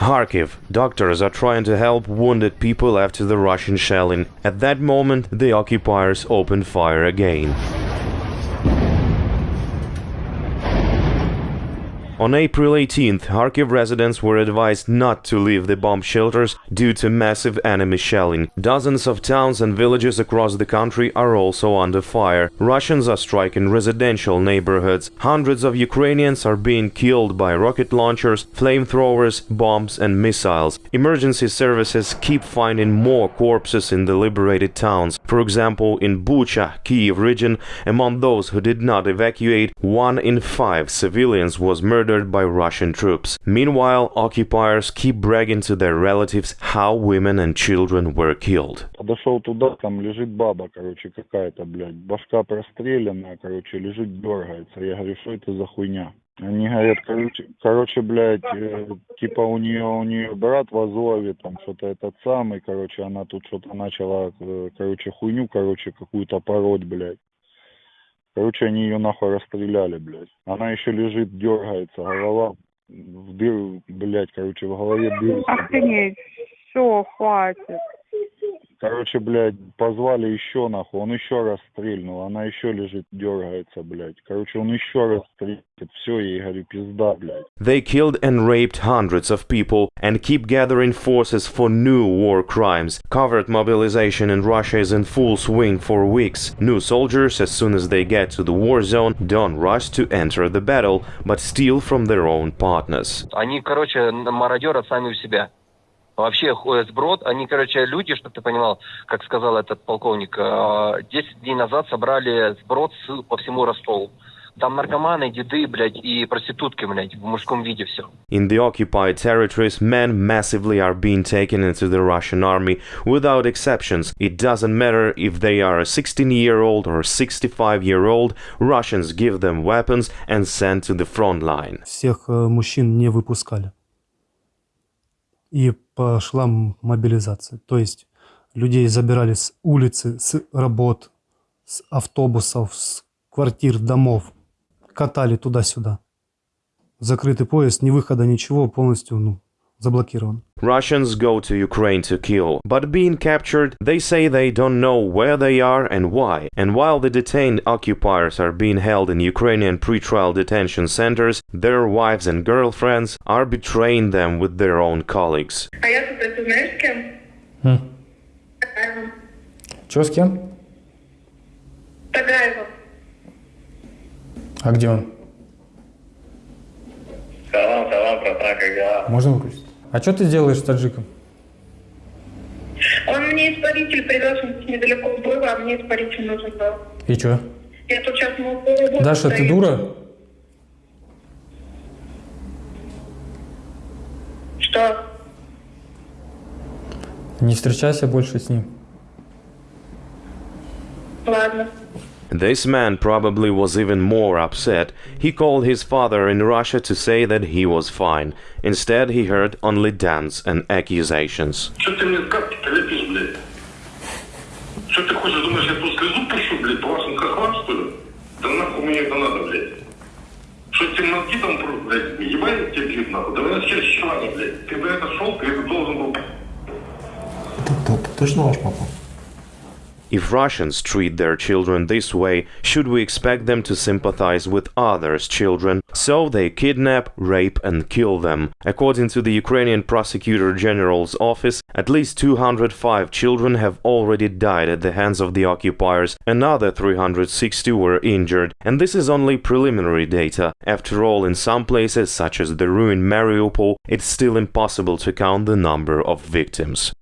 Kharkiv. Doctors are trying to help wounded people after the Russian shelling. At that moment, the occupiers opened fire again. On April 18th, Kharkiv residents were advised not to leave the bomb shelters due to massive enemy shelling. Dozens of towns and villages across the country are also under fire. Russians are striking residential neighborhoods. Hundreds of Ukrainians are being killed by rocket launchers, flamethrowers, bombs and missiles. Emergency services keep finding more corpses in the liberated towns. For example, in Bucha, Kiev region, among those who did not evacuate, one in five civilians was murdered murdered by Russian troops. Meanwhile, occupiers keep bragging to their relatives how women and children were killed. Подошел туда, там лежит баба, короче, какая-то, блядь, башка простреленная, короче, лежит, дергается. Я говорю, что это за хуйня? Они говорят, короче, короче блядь, э, типа у нее, у нее брат в Азове, там что-то этот самый, короче, она тут что-то начала, э, короче, хуйню, короче, какую-то пороть, блядь. Короче, они ее нахуй расстреляли, блядь. Она еще лежит, дергается, голова в дыру, блядь, короче, в голове дыры. Охренеть. Все, хватит. Короче, блядь, позвали еще нахуй, он еще раз стрельнул, она еще лежит, дергается, блядь. Короче, он еще раз стрельнет, все, я ей говорю, пизда, блядь. They killed and raped hundreds of people and keep gathering forces for new war crimes. Covert mobilization in Russia is in full swing for weeks. New soldiers, as soon as they get to the war zone, don't rush to enter the battle, but steal from their own partners. Они, короче, мародеры сами у себя. Вообще сброд, они, короче, люди, чтобы ты понимал, как сказал этот полковник, э, 10 дней назад собрали сброд по всему Ростову. Там наркоманы, деды, блядь, и проститутки, блядь, в мужском виде все. In the occupied territories, men massively are being taken into the Russian army without exceptions. It doesn't matter if they are a 16 year old or 65 year old, Russians give them weapons and send to the front line. Всех э, мужчин не выпускали. И пошла мобилизация. То есть людей забирали с улицы, с работ, с автобусов, с квартир, домов. Катали туда-сюда. Закрытый поезд, ни выхода, ничего, полностью ну, заблокирован. Russians go to Ukraine to kill, but being captured, they say they don't know where they are and why. And while the detained occupiers are being held in Ukrainian pretrial detention centers, their wives and girlfriends are betraying them with their own colleagues. А я тут это знаешь с кем? Тагаевым. Че с кем? Тагаевым. А где он? Салам, салам, братан, как дела? Можно выключить? А что ты делаешь с таджиком? Он мне испаритель привез, недалеко было, а мне испаритель нужен был. И что? Я тут сейчас могу Даша, ты дура? Что? Не встречайся больше с ним. Ладно. This man probably was even more upset. He called his father in Russia to say that he was fine. Instead, he heard only dance and accusations. Что ты мне капки-то лепишь, блядь? Что ты хочешь, думаешь, я тут слезу пущу, блядь, по вашим хохлам, что ли? Да нахуй мне это надо, блядь. Что тебе мозги там прут, блядь, ебать тебе бьют, нахуй? Да вы вообще щелани, блядь. Ты бы это шел, ты это должен был Точно ваш папа? If Russians treat their children this way, should we expect them to sympathize with others' children? So they kidnap, rape, and kill them. According to the Ukrainian Prosecutor General's office, at least 205 children have already died at the hands of the occupiers, another 360 were injured, and this is only preliminary data. After all, in some places, such as the ruined Mariupol, it's still impossible to count the number of victims.